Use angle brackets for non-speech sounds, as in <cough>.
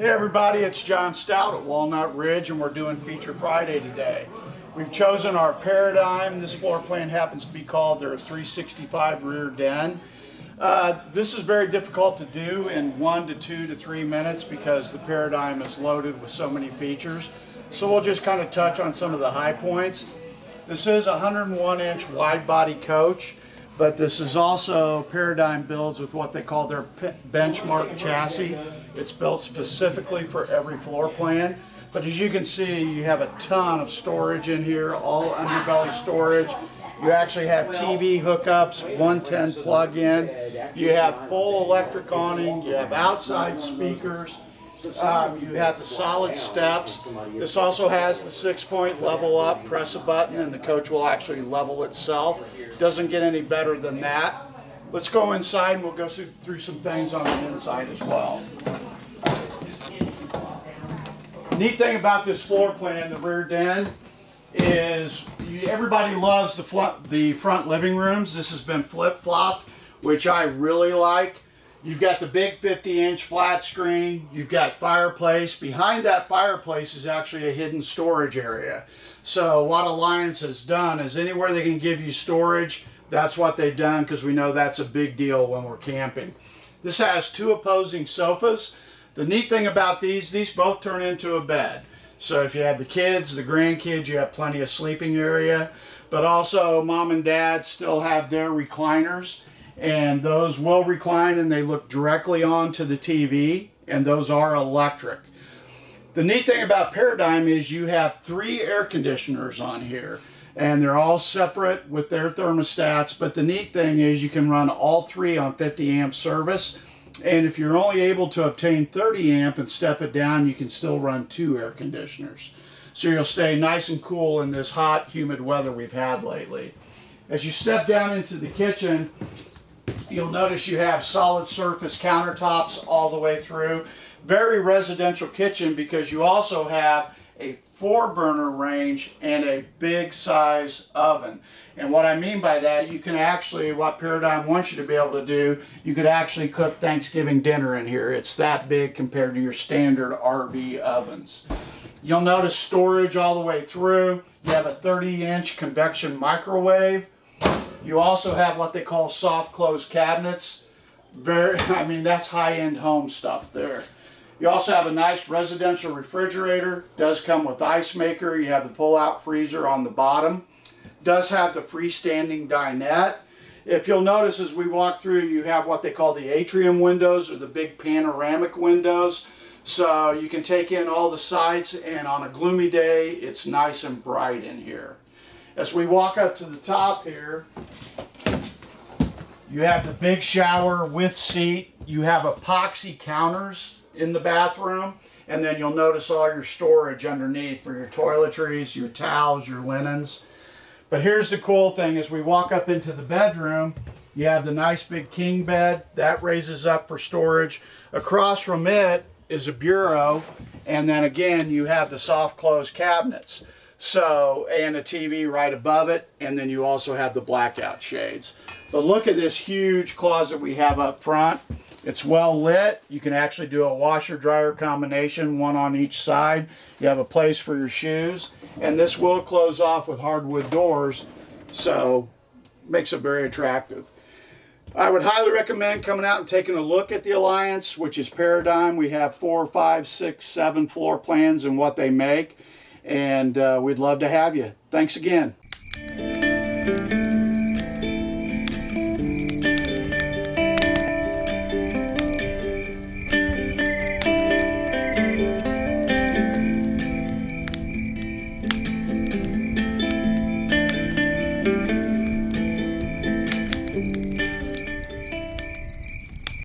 Hey everybody, it's John Stout at Walnut Ridge and we're doing Feature Friday today. We've chosen our Paradigm. This floor plan happens to be called their 365 rear den. Uh, this is very difficult to do in one to two to three minutes because the Paradigm is loaded with so many features. So we'll just kind of touch on some of the high points. This is a 101 inch wide body coach but this is also Paradigm builds with what they call their benchmark chassis. It's built specifically for every floor plan. But as you can see, you have a ton of storage in here, all underbelly storage. You actually have TV hookups, 110 plug-in. You have full electric awning. You have outside speakers. Um, you have the solid steps. This also has the six-point level up. Press a button and the coach will actually level itself. Doesn't get any better than that. Let's go inside and we'll go through some things on the inside as well. Neat thing about this floor plan, the rear den, is everybody loves the the front living rooms. This has been flip-flopped, which I really like. You've got the big 50 inch flat screen. You've got fireplace. Behind that fireplace is actually a hidden storage area. So what Alliance has done is anywhere they can give you storage, that's what they've done because we know that's a big deal when we're camping. This has two opposing sofas. The neat thing about these, these both turn into a bed. So if you have the kids, the grandkids, you have plenty of sleeping area. But also mom and dad still have their recliners and those will recline and they look directly onto the TV and those are electric. The neat thing about Paradigm is you have three air conditioners on here and they're all separate with their thermostats but the neat thing is you can run all three on 50 amp service and if you're only able to obtain 30 amp and step it down you can still run two air conditioners so you'll stay nice and cool in this hot humid weather we've had lately. As you step down into the kitchen You'll notice you have solid surface countertops all the way through. Very residential kitchen because you also have a four burner range and a big size oven. And what I mean by that, you can actually, what Paradigm wants you to be able to do, you could actually cook Thanksgiving dinner in here. It's that big compared to your standard RV ovens. You'll notice storage all the way through. You have a 30 inch convection microwave you also have what they call soft close cabinets. Very, <laughs> I mean, that's high-end home stuff there. You also have a nice residential refrigerator. Does come with ice maker. You have the pull-out freezer on the bottom. Does have the freestanding dinette. If you'll notice as we walk through, you have what they call the atrium windows or the big panoramic windows. So you can take in all the sights and on a gloomy day, it's nice and bright in here. As we walk up to the top here, you have the big shower with seat. You have epoxy counters in the bathroom. And then you'll notice all your storage underneath for your toiletries, your towels, your linens. But here's the cool thing, as we walk up into the bedroom, you have the nice big king bed. That raises up for storage. Across from it is a bureau. And then again, you have the soft close cabinets. So, and a TV right above it, and then you also have the blackout shades. But look at this huge closet we have up front. It's well lit. You can actually do a washer dryer combination, one on each side. You have a place for your shoes. And this will close off with hardwood doors, so makes it very attractive. I would highly recommend coming out and taking a look at the Alliance, which is Paradigm. We have four, five, six, seven floor plans and what they make and uh, we'd love to have you. Thanks again.